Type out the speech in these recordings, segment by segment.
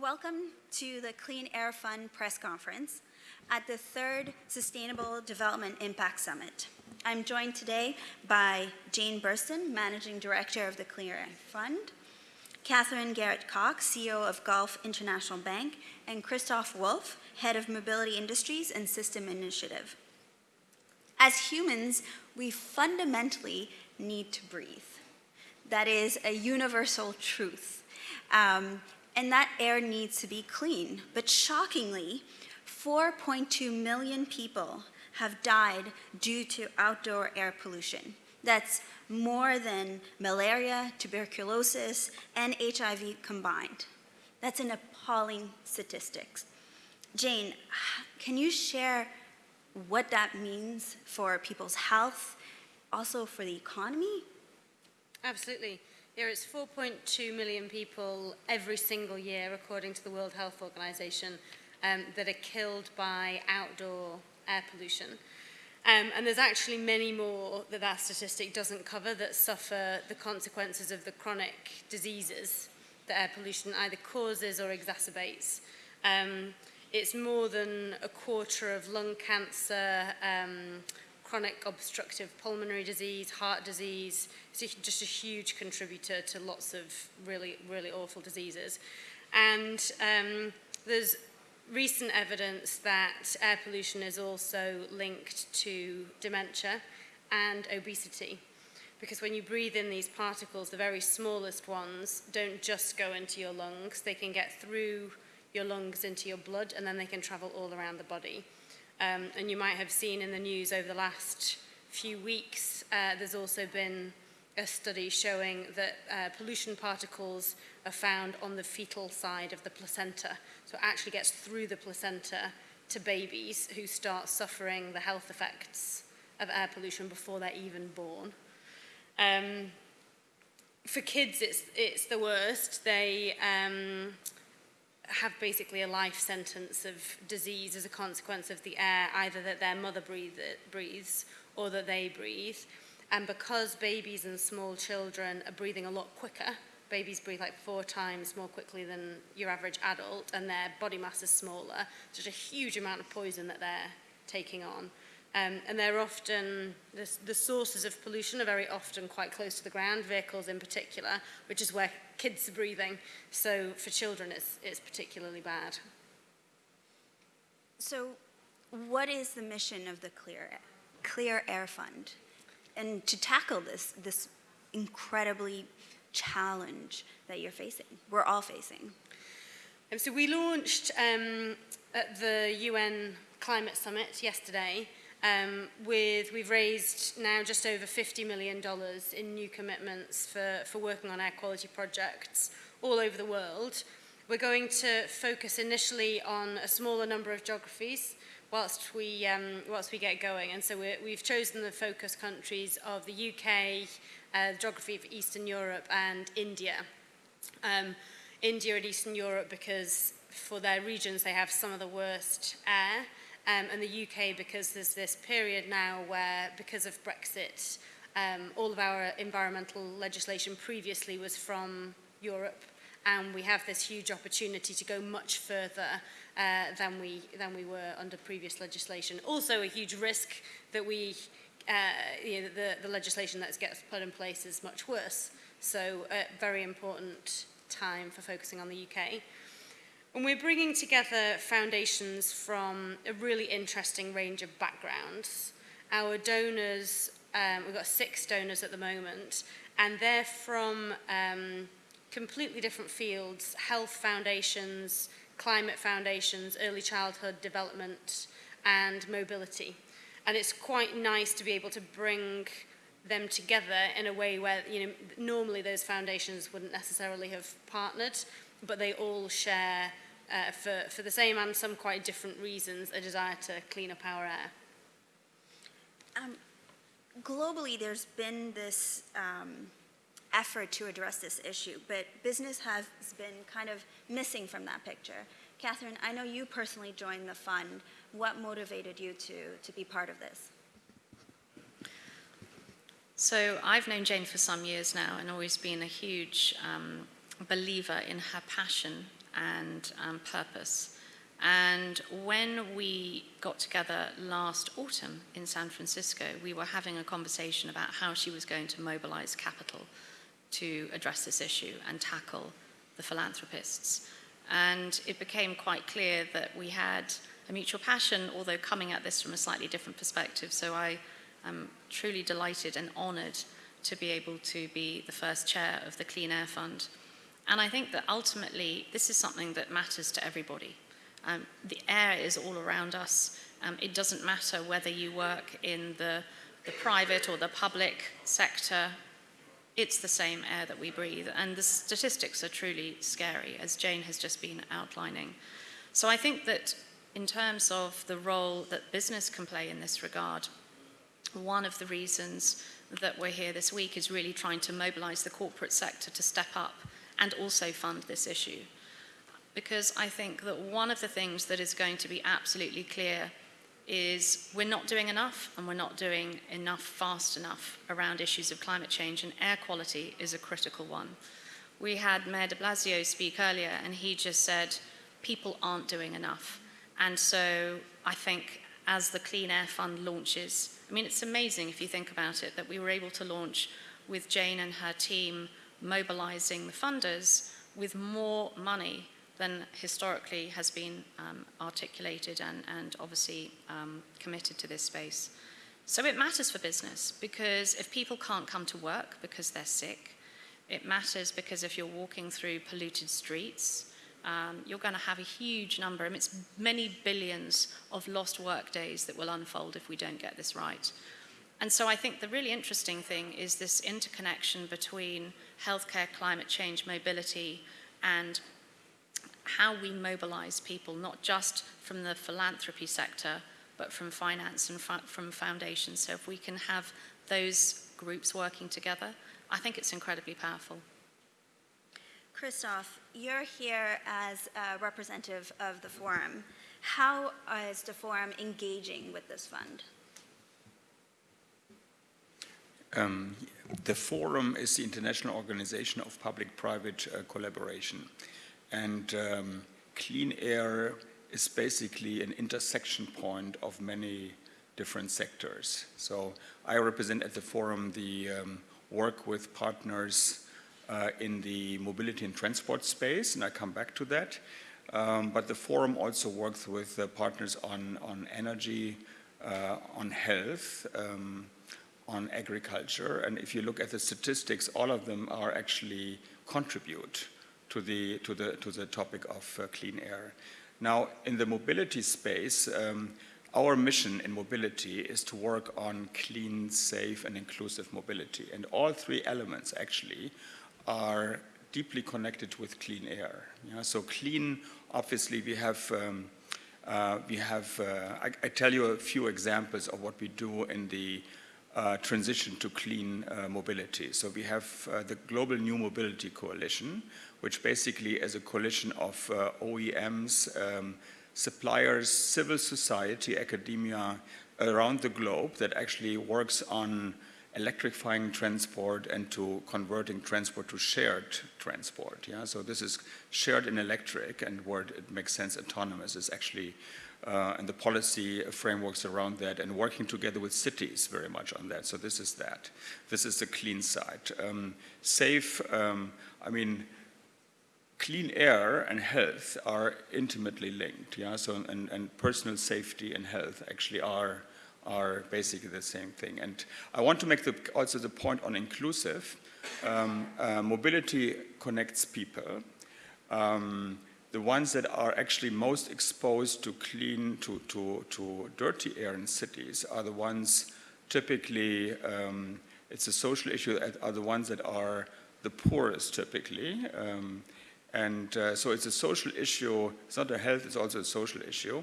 Welcome to the Clean Air Fund press conference at the third Sustainable Development Impact Summit. I'm joined today by Jane Burston, Managing Director of the Clean Air Fund, Catherine Garrett Cox, CEO of Gulf International Bank, and Christoph Wolff, Head of Mobility Industries and System Initiative. As humans, we fundamentally need to breathe. That is a universal truth. Um, and that air needs to be clean. But shockingly, 4.2 million people have died due to outdoor air pollution. That's more than malaria, tuberculosis, and HIV combined. That's an appalling statistics. Jane, can you share what that means for people's health, also for the economy? Absolutely. There is 4.2 million people every single year, according to the World Health Organization, um, that are killed by outdoor air pollution. Um, and there's actually many more that that statistic doesn't cover that suffer the consequences of the chronic diseases that air pollution either causes or exacerbates. Um, it's more than a quarter of lung cancer, um, chronic obstructive pulmonary disease, heart disease. It's just a huge contributor to lots of really, really awful diseases. And um, there's recent evidence that air pollution is also linked to dementia and obesity. Because when you breathe in these particles, the very smallest ones don't just go into your lungs, they can get through your lungs into your blood and then they can travel all around the body. Um, and you might have seen in the news over the last few weeks, uh, there's also been a study showing that uh, pollution particles are found on the fetal side of the placenta. So it actually gets through the placenta to babies who start suffering the health effects of air pollution before they're even born. Um, for kids, it's, it's the worst. They, um, have basically a life sentence of disease as a consequence of the air, either that their mother breathe, breathes or that they breathe. And because babies and small children are breathing a lot quicker, babies breathe like four times more quickly than your average adult, and their body mass is smaller, there's a huge amount of poison that they're taking on. Um, and they're often, the, the sources of pollution are very often quite close to the ground, vehicles in particular, which is where kids are breathing. So for children, it's, it's particularly bad. So what is the mission of the Clear, Clear Air Fund? And to tackle this, this incredibly challenge that you're facing, we're all facing. Um, so we launched um, at the UN Climate Summit yesterday, um, with, we've raised now just over $50 million in new commitments for, for working on air quality projects all over the world. We're going to focus initially on a smaller number of geographies whilst we, um, whilst we get going. And so we we've chosen the focus countries of the UK, uh, the geography of Eastern Europe and India. Um, India and Eastern Europe because for their regions they have some of the worst air um, and the UK because there's this period now where, because of Brexit, um, all of our environmental legislation previously was from Europe and we have this huge opportunity to go much further uh, than we than we were under previous legislation. Also a huge risk that we uh, you know, the, the legislation that gets put in place is much worse. So a very important time for focusing on the UK. And we're bringing together foundations from a really interesting range of backgrounds. Our donors, um, we've got six donors at the moment, and they're from um, completely different fields, health foundations, climate foundations, early childhood development, and mobility. And it's quite nice to be able to bring them together in a way where you know normally those foundations wouldn't necessarily have partnered, but they all share uh, for, for the same and some quite different reasons, a desire to clean up our air. Um, globally, there's been this um, effort to address this issue, but business has been kind of missing from that picture. Catherine, I know you personally joined the fund. What motivated you to, to be part of this? So I've known Jane for some years now and always been a huge um, believer in her passion and um, purpose. And when we got together last autumn in San Francisco, we were having a conversation about how she was going to mobilize capital to address this issue and tackle the philanthropists. And it became quite clear that we had a mutual passion, although coming at this from a slightly different perspective. So I am truly delighted and honored to be able to be the first chair of the Clean Air Fund. And I think that ultimately this is something that matters to everybody. Um, the air is all around us. Um, it doesn't matter whether you work in the, the private or the public sector, it's the same air that we breathe. And the statistics are truly scary, as Jane has just been outlining. So I think that in terms of the role that business can play in this regard, one of the reasons that we're here this week is really trying to mobilize the corporate sector to step up and also fund this issue because I think that one of the things that is going to be absolutely clear is we're not doing enough and we're not doing enough fast enough around issues of climate change and air quality is a critical one. We had Mayor de Blasio speak earlier and he just said people aren't doing enough. And so I think as the Clean Air Fund launches, I mean it's amazing if you think about it that we were able to launch with Jane and her team mobilizing the funders with more money than historically has been um, articulated and, and obviously um, committed to this space. So it matters for business because if people can't come to work because they're sick, it matters because if you're walking through polluted streets, um, you're going to have a huge number, I mean, it's many billions of lost work days that will unfold if we don't get this right. And so I think the really interesting thing is this interconnection between healthcare, climate change, mobility, and how we mobilize people, not just from the philanthropy sector, but from finance and from foundations. So if we can have those groups working together, I think it's incredibly powerful. Christoph, you're here as a representative of the forum. How is the forum engaging with this fund? Um, the forum is the International Organization of Public-Private uh, Collaboration. And um, clean air is basically an intersection point of many different sectors. So I represent at the forum the um, work with partners uh, in the mobility and transport space, and I come back to that. Um, but the forum also works with uh, partners on, on energy, uh, on health, um, on agriculture, and if you look at the statistics, all of them are actually contribute to the, to the, to the topic of uh, clean air. Now, in the mobility space, um, our mission in mobility is to work on clean, safe, and inclusive mobility. And all three elements actually are deeply connected with clean air. Yeah? So clean, obviously, we have, um, uh, we have uh, I, I, tell you a few examples of what we do in the uh, transition to clean uh, mobility. So we have uh, the Global New Mobility Coalition, which basically is a coalition of uh, OEMs, um, suppliers, civil society, academia around the globe that actually works on electrifying transport and to converting transport to shared transport. Yeah? So this is shared in electric and where it makes sense autonomous is actually uh, and the policy frameworks around that and working together with cities very much on that. So this is that. This is the clean side. Um, safe, um, I mean, clean air and health are intimately linked. Yeah, so and, and personal safety and health actually are are basically the same thing. And I want to make the, also the point on inclusive. Um, uh, mobility connects people. Um, the ones that are actually most exposed to clean, to, to, to dirty air in cities are the ones typically, um, it's a social issue, are the ones that are the poorest typically. Um, and uh, so it's a social issue. It's not a health, it's also a social issue.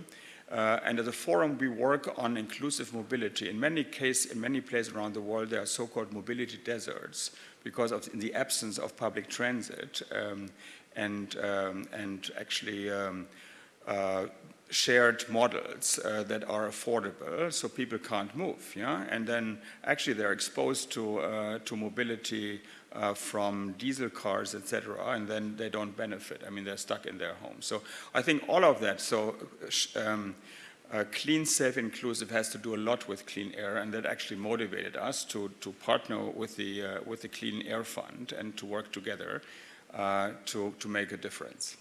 Uh, and at the forum, we work on inclusive mobility. In many cases, in many places around the world, there are so-called mobility deserts because of in the absence of public transit um, and, um, and actually um, uh, shared models uh, that are affordable so people can't move. Yeah? And then actually they're exposed to, uh, to mobility uh, from diesel cars, etc., and then they don't benefit. I mean, they're stuck in their home. So I think all of that. So. Um, uh, clean, safe, inclusive has to do a lot with clean air, and that actually motivated us to, to partner with the, uh, with the Clean Air Fund and to work together uh, to, to make a difference.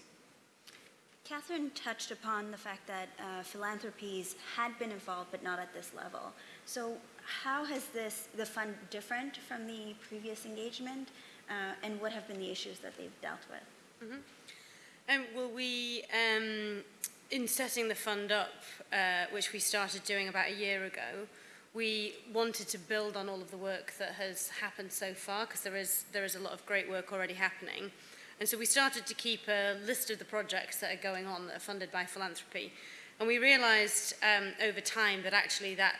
Catherine touched upon the fact that uh, philanthropies had been involved, but not at this level. So, how has this the fund different from the previous engagement, uh, and what have been the issues that they've dealt with? Mm-hmm. Um, well, we um, in setting the fund up, uh, which we started doing about a year ago, we wanted to build on all of the work that has happened so far because there is there is a lot of great work already happening. And so we started to keep a list of the projects that are going on that are funded by philanthropy. And we realized um over time that actually that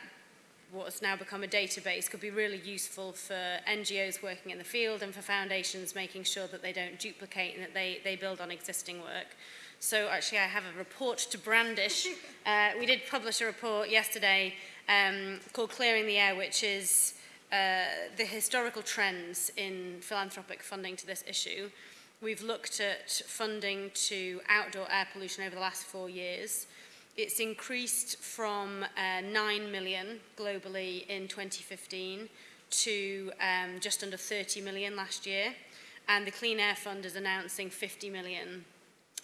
what has now become a database could be really useful for NGOs working in the field and for foundations making sure that they don't duplicate and that they they build on existing work. So actually I have a report to brandish. uh, we did publish a report yesterday um, called Clearing the Air, which is uh, the historical trends in philanthropic funding to this issue. We've looked at funding to outdoor air pollution over the last four years. It's increased from uh, 9 million globally in 2015 to um, just under 30 million last year. And the Clean Air Fund is announcing 50 million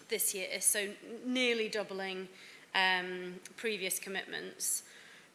this year is, so nearly doubling um, previous commitments.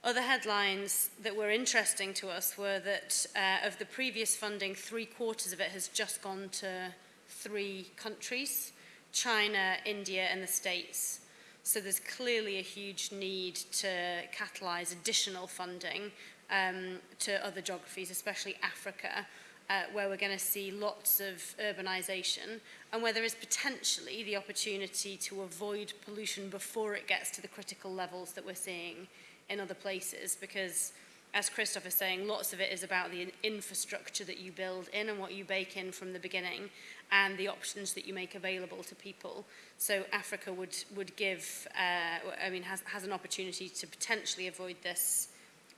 Other headlines that were interesting to us were that uh, of the previous funding, three quarters of it has just gone to three countries, China, India and the States. So there's clearly a huge need to catalyse additional funding um, to other geographies, especially Africa, uh, where we're going to see lots of urbanisation and where there is potentially the opportunity to avoid pollution before it gets to the critical levels that we're seeing in other places because as Christoph is saying, lots of it is about the infrastructure that you build in and what you bake in from the beginning and the options that you make available to people. So Africa would, would give, uh, I mean, has, has an opportunity to potentially avoid this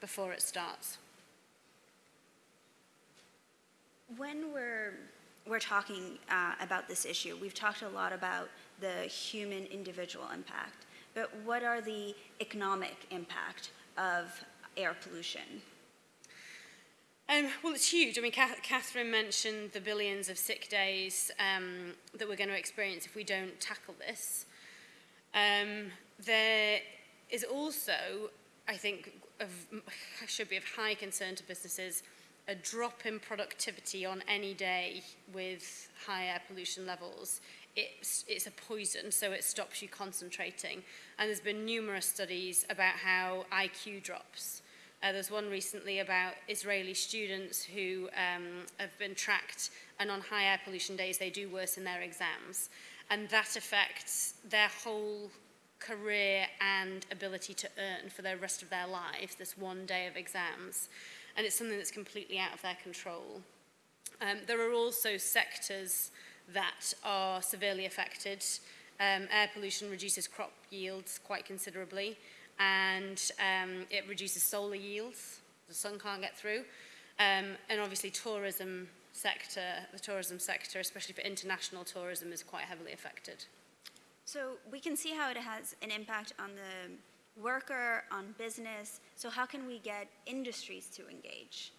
before it starts. When we're, we're talking uh, about this issue, we've talked a lot about the human individual impact, but what are the economic impact of air pollution? Um, well, it's huge. I mean, Catherine mentioned the billions of sick days um, that we're going to experience if we don't tackle this. Um, there is also, I think, of, should be of high concern to businesses a drop in productivity on any day with high air pollution levels, it's, it's a poison, so it stops you concentrating. And there's been numerous studies about how IQ drops. Uh, there's one recently about Israeli students who um, have been tracked, and on high air pollution days, they do worse in their exams. And that affects their whole career and ability to earn for the rest of their lives, this one day of exams. And it's something that's completely out of their control. Um, there are also sectors that are severely affected. Um, air pollution reduces crop yields quite considerably, and um, it reduces solar yields. The sun can't get through. Um, and obviously tourism sector, the tourism sector, especially for international tourism, is quite heavily affected. So we can see how it has an impact on the worker, on business. So how can we get industries to engage?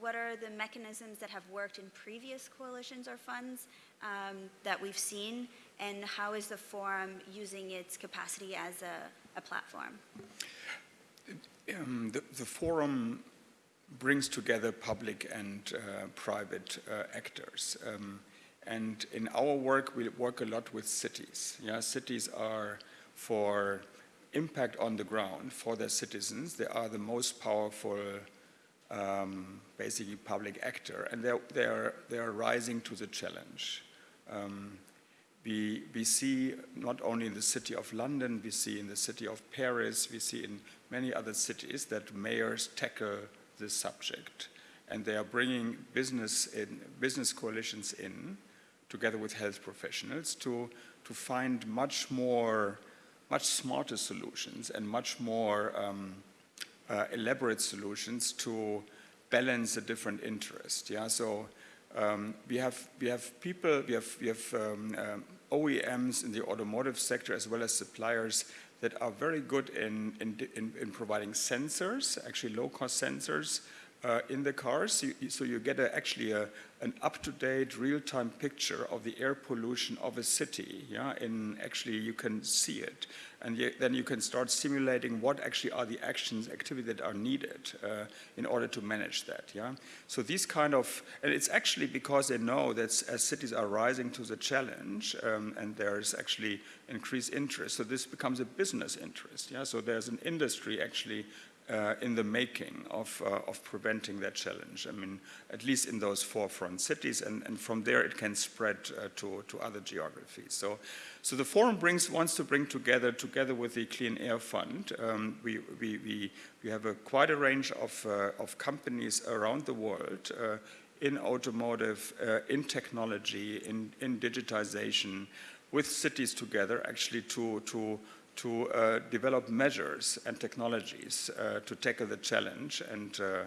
What are the mechanisms that have worked in previous coalitions or funds um, that we've seen? And how is the forum using its capacity as a, a platform? Um, the, the, forum brings together public and uh, private uh, actors. Um, and in our work, we work a lot with cities. Yeah, cities are for impact on the ground for their citizens. They are the most powerful, um, basically public actor, and they're, they're, they're rising to the challenge. Um, we, we see not only in the city of London, we see in the city of Paris, we see in many other cities that mayors tackle this subject. And they are bringing business, in, business coalitions in, together with health professionals, to, to find much more much smarter solutions and much more um, uh, elaborate solutions to balance the different interests. Yeah, so Um, we have we have people, we have we have um, um, OEMs in the automotive sector as well as suppliers that are very good in in, in, in providing sensors, actually low-cost sensors. Uh, in the cars, you, so you get a, actually a, an up-to-date, real-time picture of the air pollution of a city. Yeah, and actually you can see it, and you, then you can start simulating what actually are the actions, activity that are needed uh, in order to manage that. Yeah, so these kind of, and it's actually because they know that as cities are rising to the challenge, um, and there's actually increased interest, so this becomes a business interest. Yeah, so there's an industry actually uh, in the making of, uh, of preventing that challenge. I mean, at least in those forefront cities, and, and from there it can spread uh, to, to other geographies. So, so the forum brings, wants to bring together, together with the Clean Air Fund, um, we, we, we, we have a, quite a range of, uh, of companies around the world uh, in automotive, uh, in technology, in, in digitization, with cities together actually to, to to uh, develop measures and technologies uh, to tackle the challenge and, uh,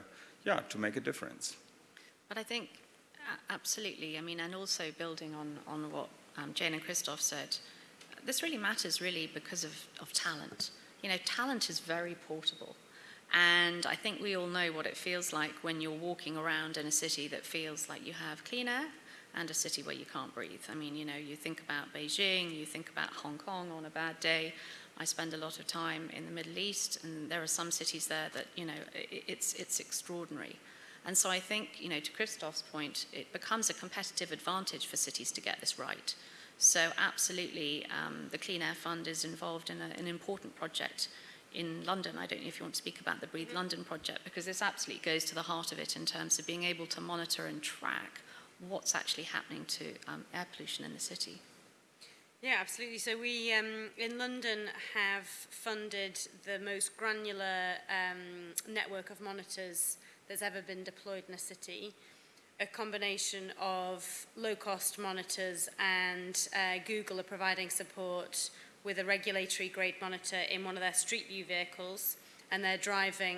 yeah, to make a difference. But I think absolutely. I mean, and also building on, on what um, Jane and Christoph said, this really matters really because of, of talent. You know, talent is very portable. And I think we all know what it feels like when you're walking around in a city that feels like you have clean air and a city where you can't breathe. I mean, you know, you think about Beijing, you think about Hong Kong on a bad day. I spend a lot of time in the Middle East, and there are some cities there that, you know, it's, it's extraordinary. And so I think, you know, to Christoph's point, it becomes a competitive advantage for cities to get this right. So absolutely, um, the Clean Air Fund is involved in a, an important project in London. I don't know if you want to speak about the Breathe London project, because this absolutely goes to the heart of it in terms of being able to monitor and track what's actually happening to um, air pollution in the city. Yeah, absolutely. So we um, in London have funded the most granular um, network of monitors that's ever been deployed in a city. A combination of low-cost monitors and uh, Google are providing support with a regulatory grade monitor in one of their street view vehicles and they're driving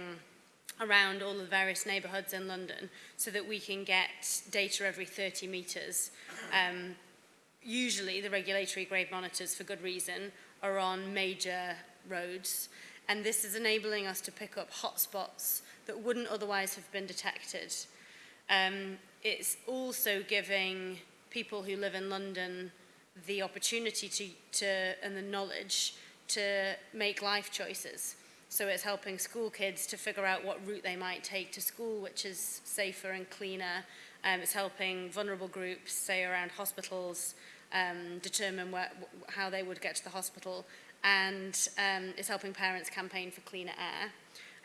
around all the various neighbourhoods in London so that we can get data every 30 metres. Um, usually the regulatory grade monitors, for good reason, are on major roads. And this is enabling us to pick up hotspots that wouldn't otherwise have been detected. Um, it's also giving people who live in London the opportunity to, to and the knowledge to make life choices. So it's helping school kids to figure out what route they might take to school, which is safer and cleaner. Um, it's helping vulnerable groups, say around hospitals, um, determine where, how they would get to the hospital. And um, it's helping parents campaign for cleaner air.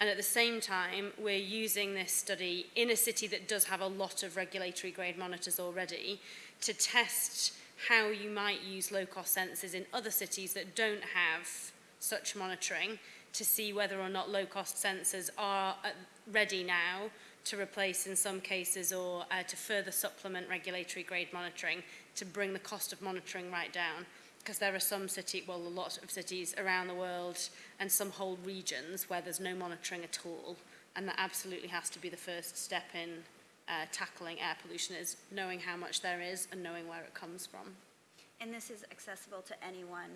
And at the same time, we're using this study in a city that does have a lot of regulatory grade monitors already to test how you might use low-cost sensors in other cities that don't have such monitoring to see whether or not low-cost sensors are uh, ready now to replace in some cases or uh, to further supplement regulatory grade monitoring to bring the cost of monitoring right down because there are some city, well, a lot of cities around the world and some whole regions where there's no monitoring at all. And that absolutely has to be the first step in uh, tackling air pollution is knowing how much there is and knowing where it comes from. And this is accessible to anyone?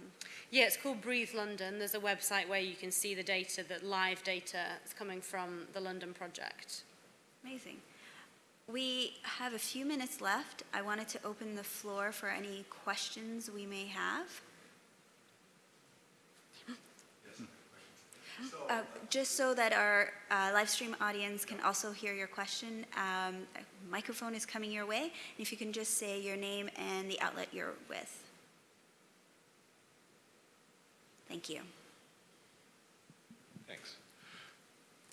Yeah, it's called Breathe London. There's a website where you can see the data, that live data is coming from the London project. Amazing. We have a few minutes left. I wanted to open the floor for any questions we may have. Uh, just so that our uh, live stream audience can also hear your question, um, microphone is coming your way. If you can just say your name and the outlet you're with. Thank you. Thanks.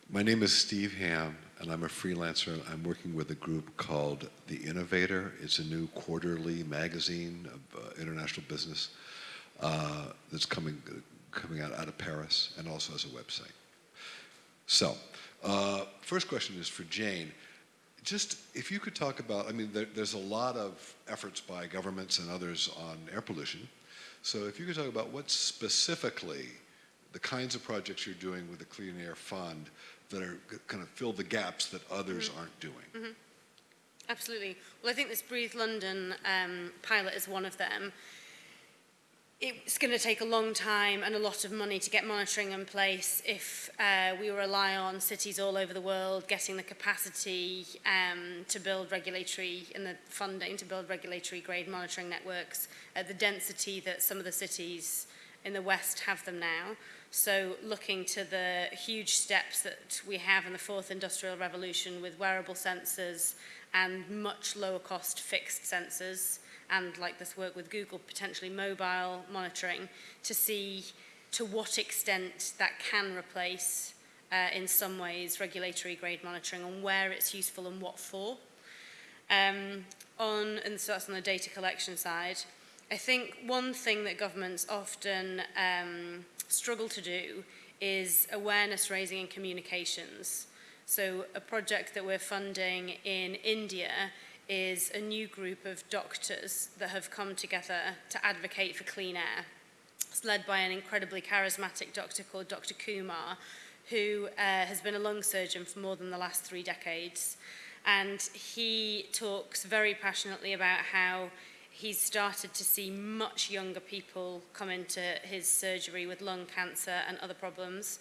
My name is Steve Hamm, and I'm a freelancer. I'm working with a group called The Innovator. It's a new quarterly magazine of uh, international business uh, that's coming coming out, out of Paris and also has a website. So, uh, first question is for Jane. Just if you could talk about, I mean, there, there's a lot of efforts by governments and others on air pollution. So if you could talk about what specifically the kinds of projects you're doing with the Clean Air Fund that are kind of fill the gaps that others mm -hmm. aren't doing. Mm -hmm. Absolutely. Well, I think this Breathe London um, pilot is one of them. it's going to take a long time and a lot of money to get monitoring in place if uh, we rely on cities all over the world getting the capacity um, to build regulatory and the funding to build regulatory grade monitoring networks at the density that some of the cities in the West have them now. So looking to the huge steps that we have in the fourth industrial revolution with wearable sensors and much lower cost fixed sensors, and like this work with Google, potentially mobile monitoring to see to what extent that can replace uh, in some ways regulatory grade monitoring and where it's useful and what for. Um, on, and so that's on the data collection side. I think one thing that governments often um, struggle to do is awareness raising and communications. So a project that we're funding in India is a new group of doctors that have come together to advocate for clean air. It's led by an incredibly charismatic doctor called Dr. Kumar, who uh, has been a lung surgeon for more than the last three decades. And he talks very passionately about how he's started to see much younger people come into his surgery with lung cancer and other problems.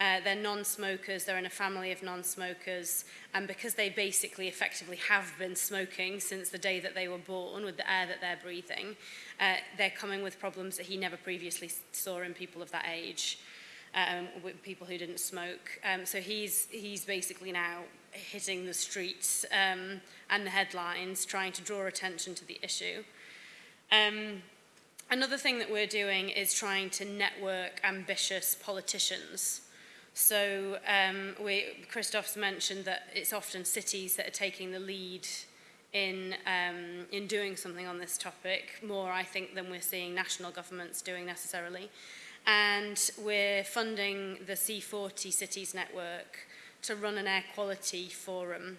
Uh, they're non-smokers, they're in a family of non-smokers, and because they basically effectively have been smoking since the day that they were born with the air that they're breathing, uh, they're coming with problems that he never previously saw in people of that age, um, with people who didn't smoke. Um, so he's, he's basically now hitting the streets um, and the headlines, trying to draw attention to the issue. Um, Another thing that we're doing is trying to network ambitious politicians So um, we, Christoph's mentioned that it's often cities that are taking the lead in, um, in doing something on this topic, more, I think, than we're seeing national governments doing necessarily. And we're funding the C40 Cities Network to run an air quality forum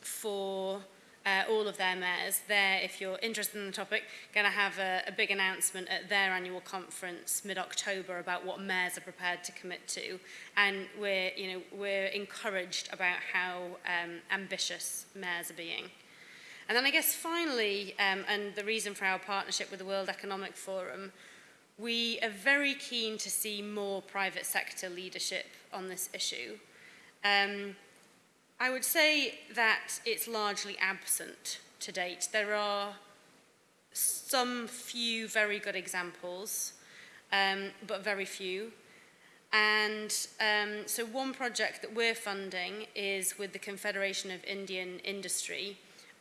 for uh, all of their mayors. They're, if you're interested in the topic, going to have a, a big announcement at their annual conference mid-October about what mayors are prepared to commit to. And we're, you know, we're encouraged about how um, ambitious mayors are being. And then I guess finally, um, and the reason for our partnership with the World Economic Forum, we are very keen to see more private sector leadership on this issue. Um, I would say that it's largely absent to date. There are some few very good examples, um, but very few. And um, so one project that we're funding is with the Confederation of Indian Industry,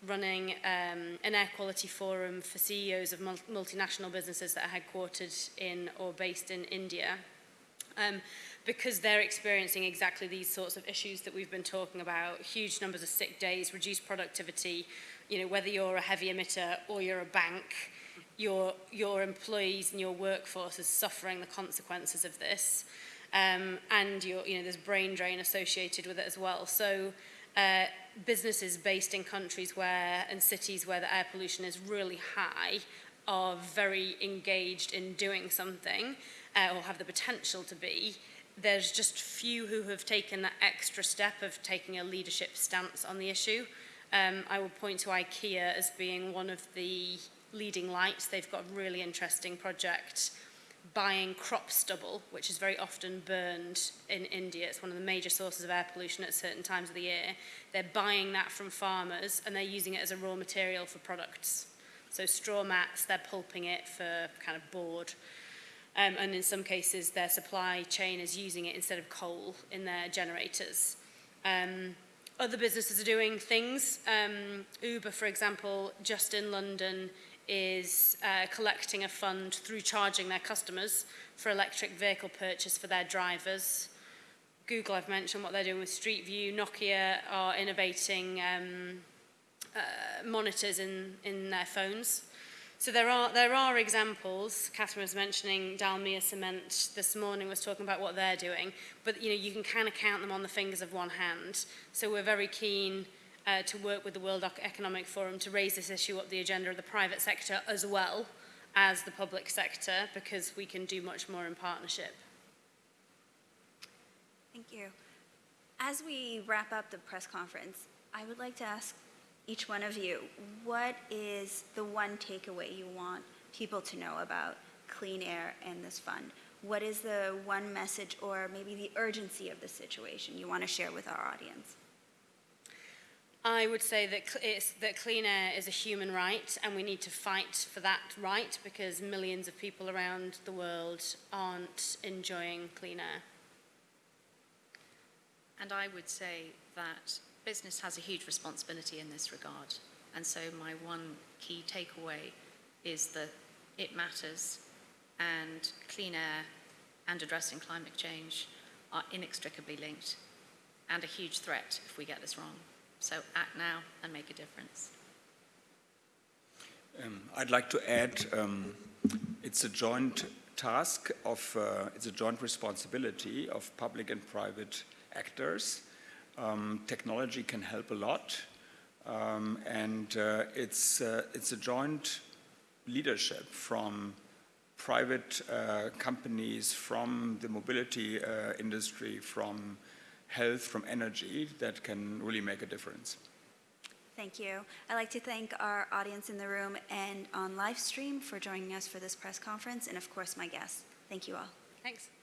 running um, an air quality forum for CEOs of multinational businesses that are headquartered in or based in India. Um, because they're experiencing exactly these sorts of issues that we've been talking about, huge numbers of sick days, reduced productivity, you know, whether you're a heavy emitter or you're a bank, your, your employees and your workforce is suffering the consequences of this. Um, and you know, there's brain drain associated with it as well. So uh, businesses based in countries where, and cities where the air pollution is really high are very engaged in doing something uh, or have the potential to be there's just few who have taken that extra step of taking a leadership stance on the issue. Um, I would point to IKEA as being one of the leading lights. They've got a really interesting project buying crop stubble, which is very often burned in India. It's one of the major sources of air pollution at certain times of the year. They're buying that from farmers and they're using it as a raw material for products. So straw mats, they're pulping it for kind of board. Um, and in some cases, their supply chain is using it instead of coal in their generators. Um, other businesses are doing things. Um, Uber, for example, just in London, is uh, collecting a fund through charging their customers for electric vehicle purchase for their drivers. Google, I've mentioned what they're doing with Street View. Nokia are innovating um, uh, monitors in, in their phones. So there are, there are examples. Catherine was mentioning Dalmia Cement this morning was talking about what they're doing, but you know you can kind of count them on the fingers of one hand. So we're very keen uh, to work with the World Economic Forum to raise this issue up the agenda of the private sector as well as the public sector because we can do much more in partnership. Thank you. As we wrap up the press conference, I would like to ask each one of you, what is the one takeaway you want people to know about clean air and this fund? What is the one message or maybe the urgency of the situation you want to share with our audience? I would say that, it's, that clean air is a human right, and we need to fight for that right because millions of people around the world aren't enjoying clean air. And I would say that business has a huge responsibility in this regard. And so my one key takeaway is that it matters and clean air and addressing climate change are inextricably linked and a huge threat if we get this wrong. So act now and make a difference. Um, I'd like to add, um, it's a joint task of, uh, it's a joint responsibility of public and private actors. Um, technology can help a lot, um, and uh, it's, uh, it's a joint leadership from private uh, companies, from the mobility uh, industry, from health, from energy that can really make a difference. Thank you. I'd like to thank our audience in the room and on live stream for joining us for this press conference, and of course, my guests. Thank you all. Thanks. Thanks.